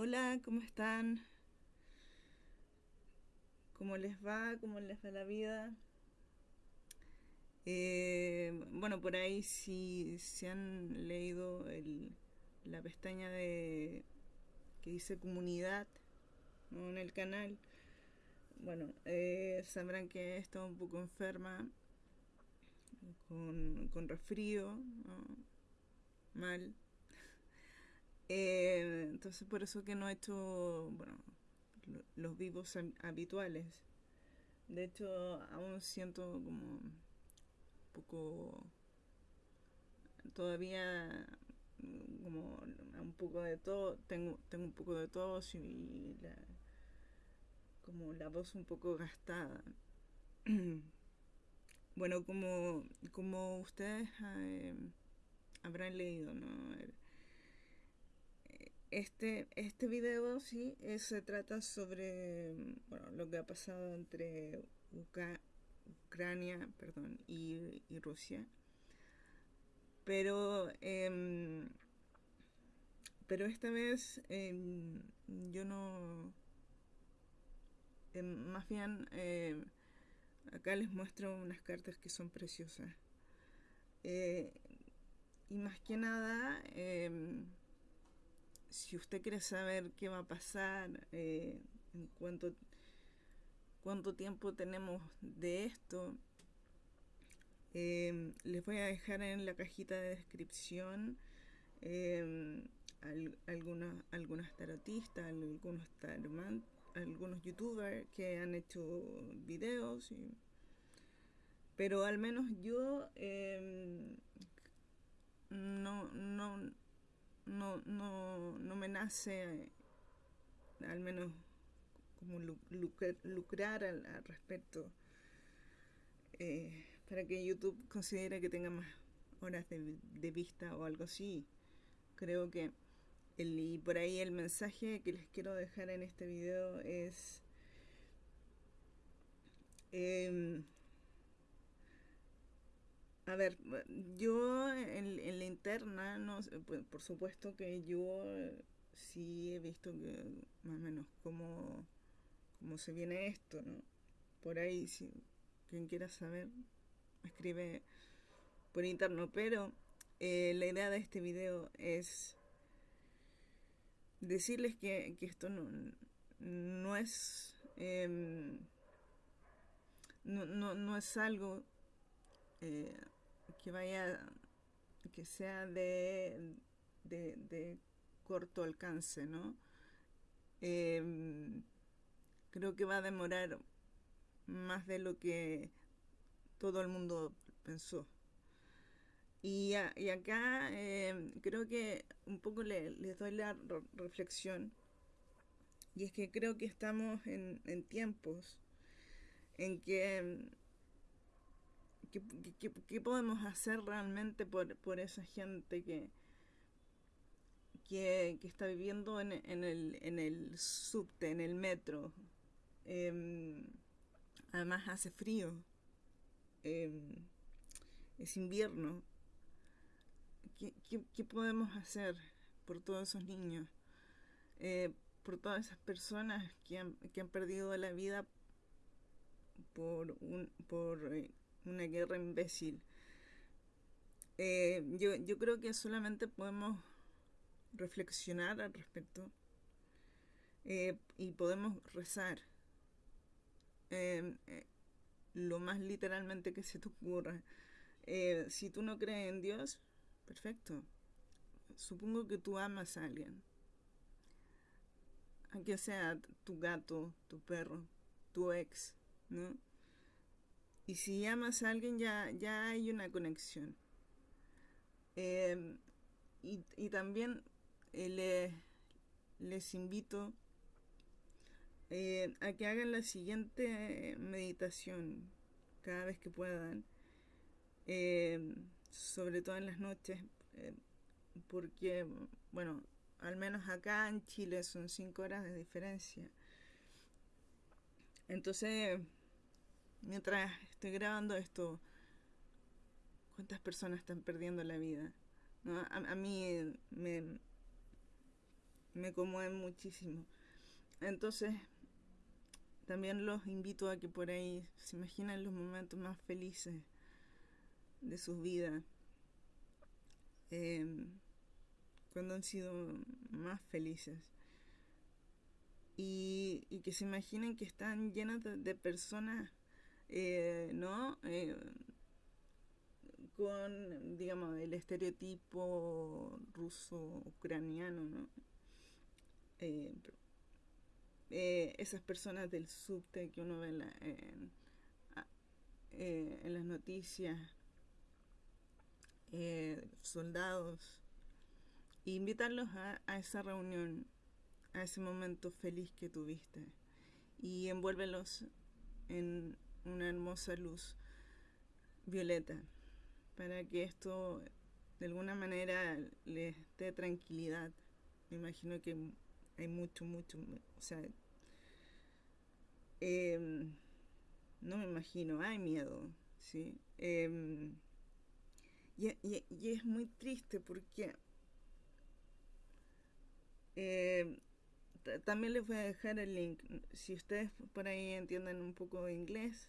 Hola, ¿cómo están? ¿Cómo les va? ¿Cómo les va la vida? Eh, bueno, por ahí si se han leído el, la pestaña de que dice comunidad en el canal, bueno, eh, sabrán que he estado un poco enferma con, con resfrío, mal. Eh, entonces por eso que no he hecho, bueno, lo- los vivos hab- habituales. De hecho, aún siento como un poco, todavía como un poco de todo, tengo, tengo un poco de tos y la, como la voz un poco gastada. Bueno, como, como ustedes eh, habrán leído, ¿no? Este, este video sí se trata sobre mm, bueno, lo que ha pasado entre Ucrania perdón, y, Rusia. Pero, em, pero esta vez em, yo no... em, más bien, acá les muestro unas cartas que son preciosas. Eh, y más que nada... em, si usted quiere saber qué va a pasar, eh, en cuánto, cuánto tiempo tenemos de esto, eh, les voy a dejar en la cajita de descripción eh, al- algunas, algunas tarotistas, algunos algunos youtubers que han hecho videos, pero al menos yo eh, no, no, no, no, me nace eh, al menos como lu- lucrar, al, respecto eh, para que YouTube considere que tenga más horas de, de vista o algo así. Creo que el, y por ahí el mensaje que les quiero dejar en este video es em, a ver, yo en, en la interna, no, pues, por supuesto que yo eh, sí he visto que más o menos cómo, cómo se viene esto, ¿no? Por ahí, si quien quiera saber, escribe por interno, pero eh, la idea de este video es decirles que, que esto no, no es em, no, no, no es algo eh, que vaya que sea de, de, de corto alcance, ¿no? Eh, creo que va a demorar más de lo que todo el mundo pensó. Y, y acá eh, creo que un poco le- les doy la re- reflexión, y es que creo que estamos en, en tiempos en que ¿Qué, podemos hacer realmente por, por esa gente que, que, que está viviendo en, en el, en el subte, en el metro? Em, además hace frío, em, es invierno. ¿Qué, qué- qué podemos hacer por todos esos niños? Eh, por todas esas personas que han, que han perdido la vida por, un, por eh, una guerra imbécil. Eh, yo, yo creo que solamente podemos reflexionar al respecto eh, y podemos rezar eh, lo más literalmente que se te ocurra. Si tú no crees en Dios, perfecto. Supongo que tú amas a alguien. Aunque sea tu gato, tu perro, tu ex, ¿no? Y si amas a alguien ya, ya hay una conexión. Eh, y, también eh, le- les invito eh, a que hagan la siguiente meditación cada vez que puedan, eh, sobre todo en las noches, eh, porque, bueno, al menos acá en Chile son cinco horas de diferencia. Entonces, mientras estoy grabando esto, ¿cuántas personas están perdiendo la vida? A, mí me, me conmueven muchísimo. Entonces, también los invito a que por ahí se imaginen los momentos más felices de sus vidas. Em, cuando han sido más felices. Y, que se imaginen que están llenas de, personas, eh, ¿no? Eh, con, digamos, el estereotipo ruso-ucraniano, ¿no? Eh, esas personas del subte que uno ve en, las noticias, soldados, e invitarlos a, a esa reunión, a ese momento feliz que tuviste y envuélvelos en una hermosa luz violeta para que esto de alguna manera les dé tranquilidad. Me imagino que hay mucho, mucho, o sea, em, no me imagino, hay miedo, ¿sí? Em, y, y, es muy triste porque em, también les voy a dejar el link. Si ustedes por ahí entienden un poco de inglés,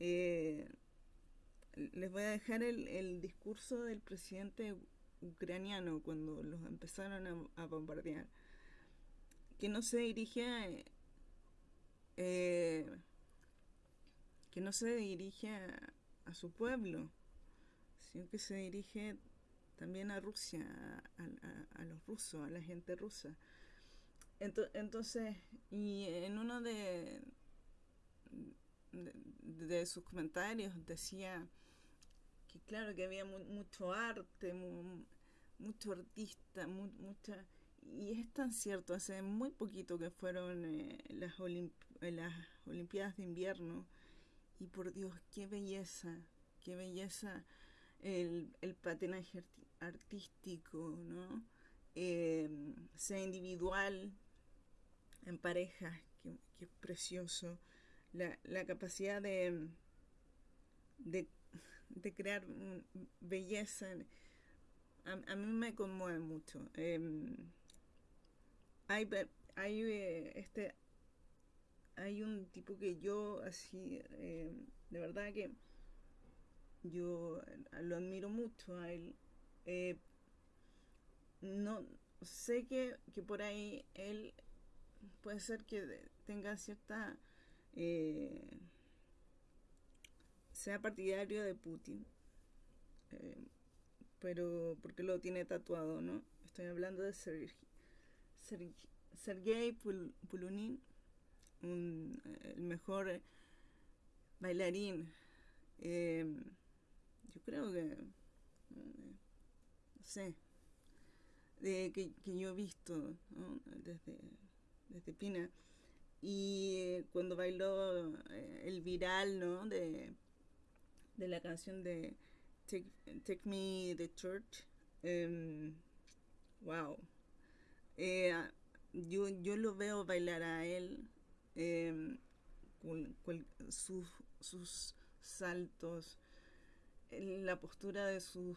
eh, les voy a dejar el, discurso del presidente ucraniano cuando los empezaron a, bombardear, que no se dirige a, eh, que no se dirige a, su pueblo, sino que se dirige también a Rusia, a, los rusos, a la gente rusa. Entonces, y en uno de, de sus comentarios decía que claro que había mucho arte, mucho artista, mucha... Y es tan cierto, hace muy poquito que fueron eh, las, eh, las Olimpiadas de invierno y por Dios, qué belleza, qué belleza el, patinaje artístico, ¿no? Em, sea individual, en pareja, que, es precioso. La, la capacidad de, de crear belleza. A, mí me conmueve mucho. Em, hay, hay, eh, este, hay un tipo que yo así, em, de verdad que yo lo admiro mucho a él. Eh, no sé que, que, por ahí él puede ser que tenga cierta eh, sea partidario de Putin, eh, pero porque lo tiene tatuado, ¿no? Estoy hablando de Sergei, Sergei Pulunin, el mejor bailarín. Eh, yo creo que, no sé, de, que, yo he visto desde, desde Pina. Y cuando bailó eh, el viral, ¿no? De de la canción de Take, Me the Church. Em, wow. Eh, yo, yo lo veo bailar a él em, sus, sus saltos, la postura de su,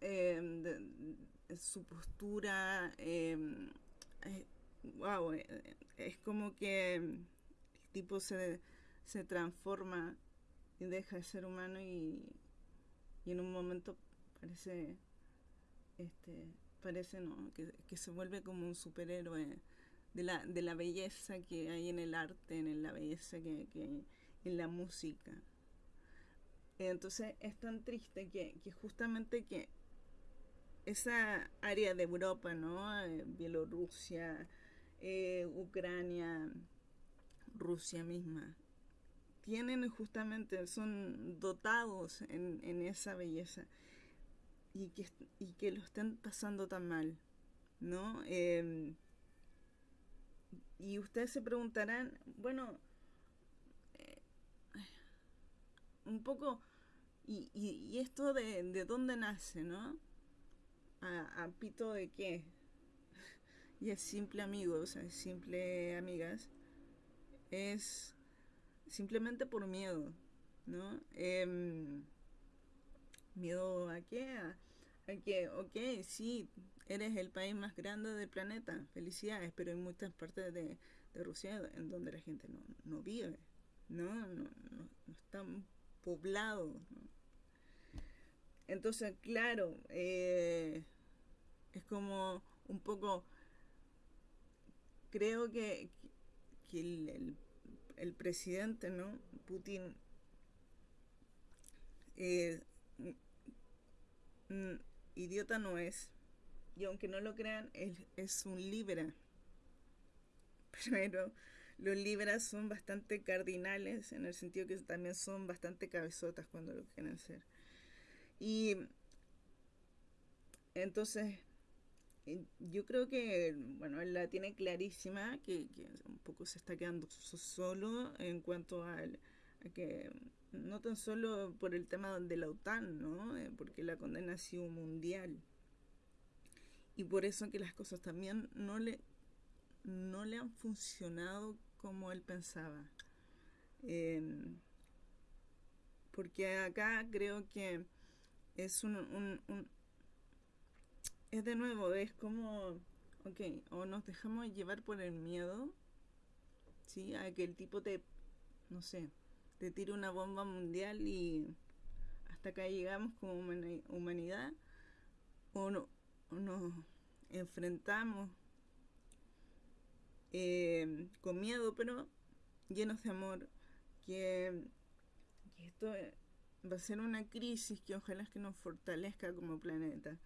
em, su postura. Wow, eh, es como que el tipo se, se transforma deja de ser humano y, en un momento parece este parece no que, se vuelve como un superhéroe de la, de la belleza que hay en el arte en la belleza que, que en la música entonces es tan triste que, justamente que esa área de Europa, ¿no? Eh, Bielorrusia, eh, Ucrania, Rusia misma, tienen justamente, son dotados en, esa belleza y que, y que lo estén pasando tan mal, ¿no? Em, y ustedes se preguntarán, bueno, eh, un poco, ¿y, y, esto de, de, dónde nace, no? ¿A, pito de qué? Y es simple amigos, es simple amigas, es simplemente por miedo, ¿no? Em, miedo a qué? A, que, ok, sí, eres el país más grande del planeta, felicidades, pero hay muchas partes de, Rusia en donde la gente no, vive, ¿no? No, no, están poblados. Entonces, claro, eh, es como un poco, creo que, el, presidente, ¿no? Putin, eh, idiota no es, y aunque no lo crean, es un libra. Pero los libras son bastante cardinales en el sentido que también son bastante cabezotas cuando lo quieren ser. Y entonces, yo creo que, bueno, él la tiene clarísima, que, un poco se está quedando solo en cuanto a que no tan solo por el tema de la OTAN, ¿no? Eh, porque la condena ha sido mundial. Y por eso que las cosas también no le, no le han funcionado como él pensaba. Em, porque acá creo que es un, es de nuevo, es como, ok, o nos dejamos llevar por el miedo, ¿sí? A que el tipo te, no sé, te tire una bomba mundial y hasta acá llegamos como humanidad, o no, nos enfrentamos eh, con miedo, pero llenos de amor, que, esto va a ser una crisis que ojalá es que nos fortalezca como planeta.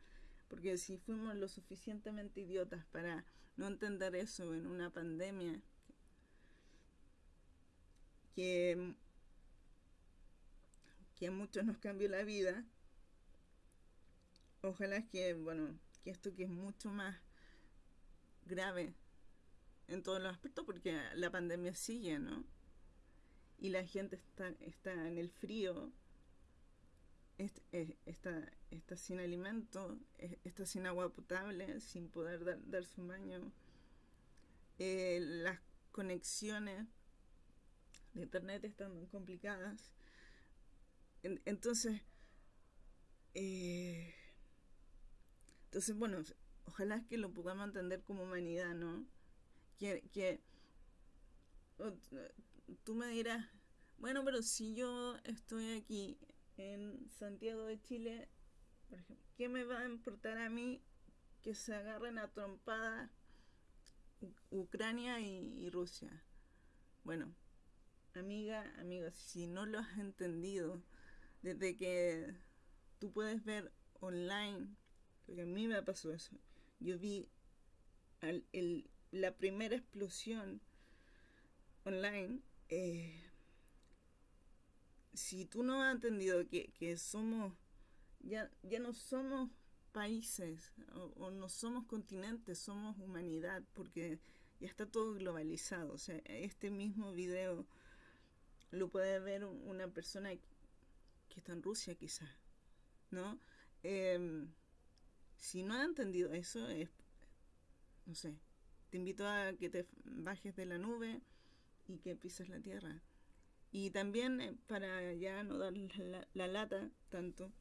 Porque si fuimos lo suficientemente idiotas para no entender eso en una pandemia, que, que a muchos nos cambió la vida, ojalá que, bueno, que esto que es mucho más grave en todos los aspectos, porque la pandemia sigue, ¿no? Y la gente está, está en el frío, está, está sin alimento, está sin agua potable, sin poder dar, darse un baño. Eh, las conexiones de internet están complicadas. entonces, eh, entonces, bueno, ojalá que lo podamos entender como humanidad, ¿no? Que, que tú me dirás, bueno, pero si yo estoy aquí en Santiago de Chile, por ejemplo, ¿qué me va a importar a mí que se agarren a trompada Ucrania y, Rusia? Bueno, amiga, amigo, si no lo has entendido, desde que tú puedes ver online porque a mí me pasó eso. Yo vi la primera explosión online. Eh, si tú no has entendido que, somos, ya, ya no somos países o, no somos continentes, somos humanidad, porque ya está todo globalizado. O sea, este mismo video lo puede ver una persona que está en Rusia quizás, ¿no? Em, si no has entendido eso, es, no sé, te invito a que te bajes de la nube y que pises la tierra. Y también, eh, para ya no dar la, lata tanto,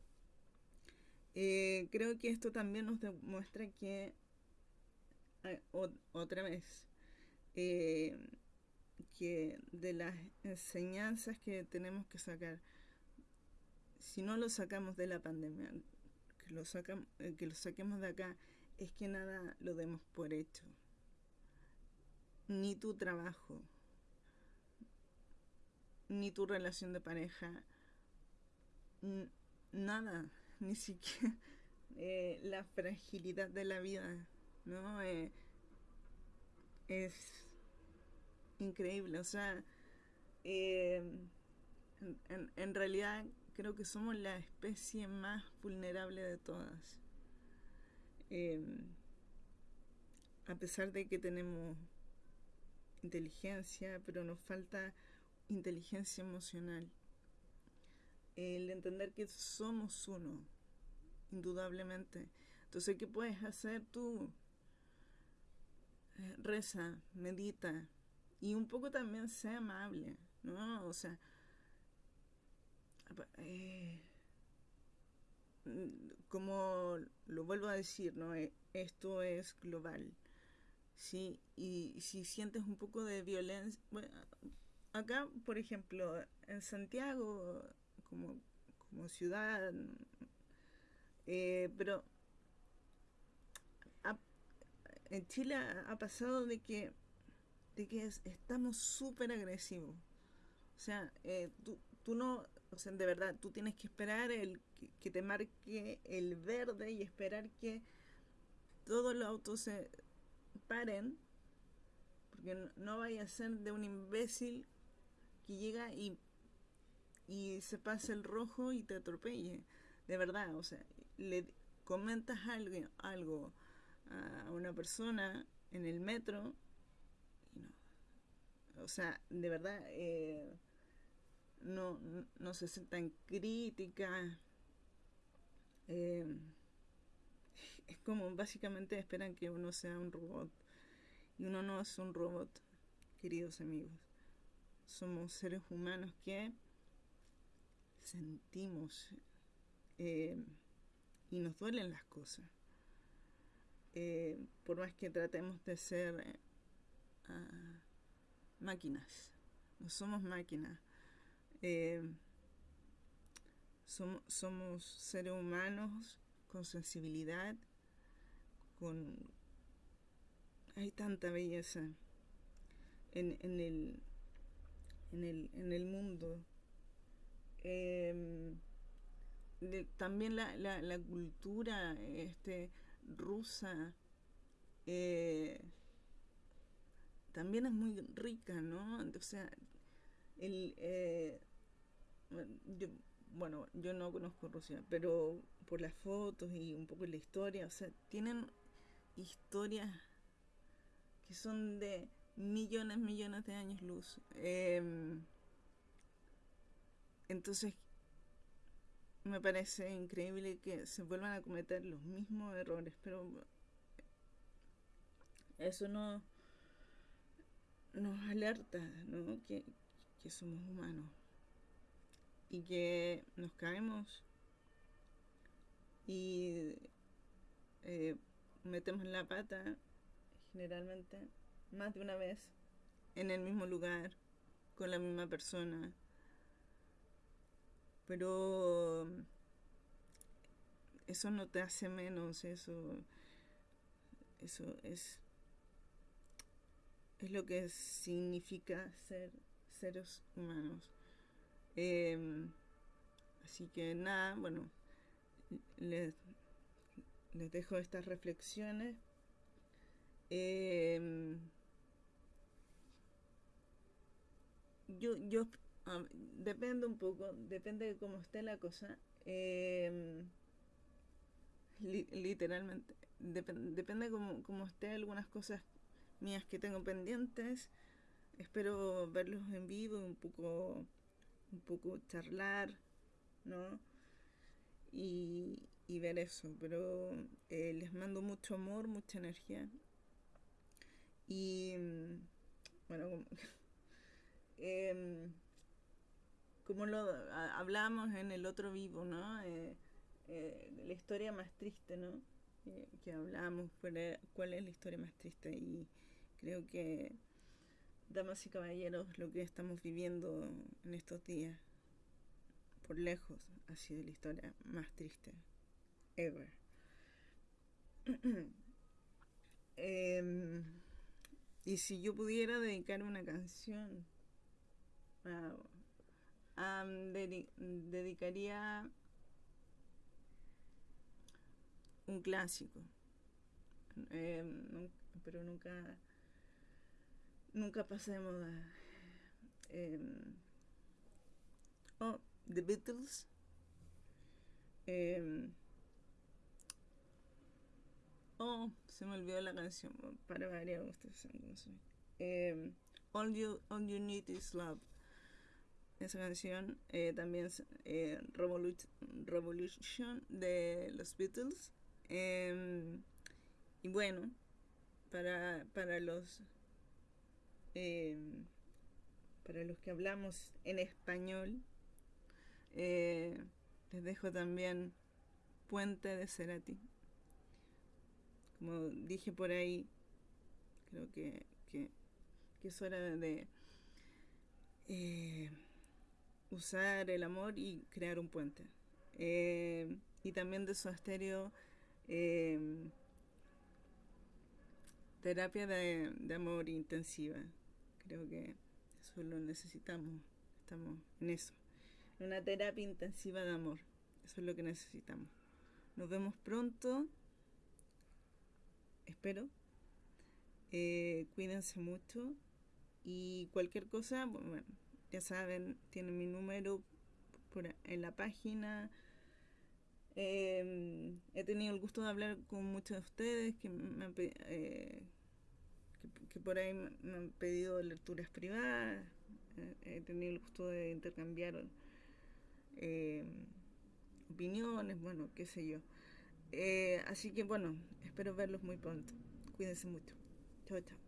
eh, creo que esto también nos demuestra que, otra vez, eh, que de las enseñanzas que tenemos que sacar, si no lo sacamos de la pandemia, que lo, eh, que lo saquemos de acá es que nada lo demos por hecho. Ni tu trabajo, ni tu relación de pareja, nada, ni siquiera eh, la fragilidad de la vida, ¿no? Eh, es increíble, o sea, en, en realidad creo que somos la especie más vulnerable de todas. A pesar de que tenemos inteligencia, pero nos falta inteligencia emocional. El entender que somos uno, indudablemente. Entonces, ¿qué puedes hacer tú? Eh, reza, medita y un poco también sea amable, ¿no? O sea, eh, como lo vuelvo a decir, ¿no? E, esto es global. ¿sí? Y si sientes un poco de violencia, acá, por ejemplo, en Santiago, como, como ciudad, eh, pero en Chile ha pasado de que, de que estamos súper agresivos. O sea, eh, tú, tú no, o sea, de verdad, tú tienes que esperar el que, te marque el verde y esperar que todos los autos se paren, porque no, vaya a ser de un imbécil que llega y, y se pase el rojo y te atropelle. De verdad, o sea, le comentas algo, algo a una persona en el metro y no. O sea, de verdad, eh, no, no se sientan crítica. Eh, es como básicamente esperan que uno sea un robot. Y uno no es un robot, queridos amigos. Somos seres humanos que sentimos eh, y nos duelen las cosas. Eh, por más que tratemos de ser ah, máquinas. No somos máquinas. Eh, somos seres humanos con sensibilidad, con... Hay tanta belleza en, en, el, en, el, en el mundo. Em, también la, la, cultura este, rusa eh, también es muy rica, ¿no? O sea, el, eh, bueno, yo no conozco Rusia, pero por las fotos y un poco la historia, o sea, tienen historias que son de millones, millones de años luz. Em, entonces, me parece increíble que se vuelvan a cometer los mismos errores, pero eso no nos alerta, ¿no? Que, que somos humanos y que nos caemos y eh, metemos la pata generalmente más de una vez en el mismo lugar con la misma persona pero eso no te hace menos eso eso es es lo que significa ser seres humanos Em, así que nada, bueno, les, les dejo estas reflexiones. Em, yo, yo depende un poco, depende de cómo esté la cosa. Em, literalmente, depende cómo, cómo esté algunas cosas mías que tengo pendientes. Espero verlos en vivo, un poco un poco charlar, ¿no? Y, ver eso, pero eh, les mando mucho amor, mucha energía. Y bueno, como, em, como lo hablamos en el otro vivo, ¿no? Eh, eh, la historia más triste, ¿no? que hablamos, cuál es la historia más triste y creo que damas y caballeros, lo que estamos viviendo en estos días, por lejos, ha sido la historia más triste ever. Em, y si yo pudiera dedicar una canción, dedicaría un clásico, em, pero nunca nunca pasa de moda. Eh, oh, The Beatles. Eh, oh, se me olvidó la canción. Para variar, ustedes. Eh, All, you, All You Need Is Love. Esa canción eh, también eh, Revolution, de los Beatles. Eh, y bueno, para, para los Em, para los que hablamos en español, eh, les dejo también puente de Cerati. Como dije por ahí, creo que, que, que es hora de eh, usar el amor y crear un puente. Eh, y también de su estéreo eh, terapia de, de, amor intensiva. Creo que eso lo necesitamos. Estamos en eso. Una terapia intensiva de amor. Eso es lo que necesitamos. Nos vemos pronto. Espero. Eh, cuídense mucho. Y cualquier cosa, bueno, ya saben, tienen mi número en la página. Eh, he tenido el gusto de hablar con muchos de ustedes que, me han, eh, que, por ahí me han pedido lecturas privadas. Eh, he tenido el gusto de intercambiar eh, opiniones, bueno, qué sé yo. Así que bueno, espero verlos muy pronto. Cuídense mucho. Chao, chao.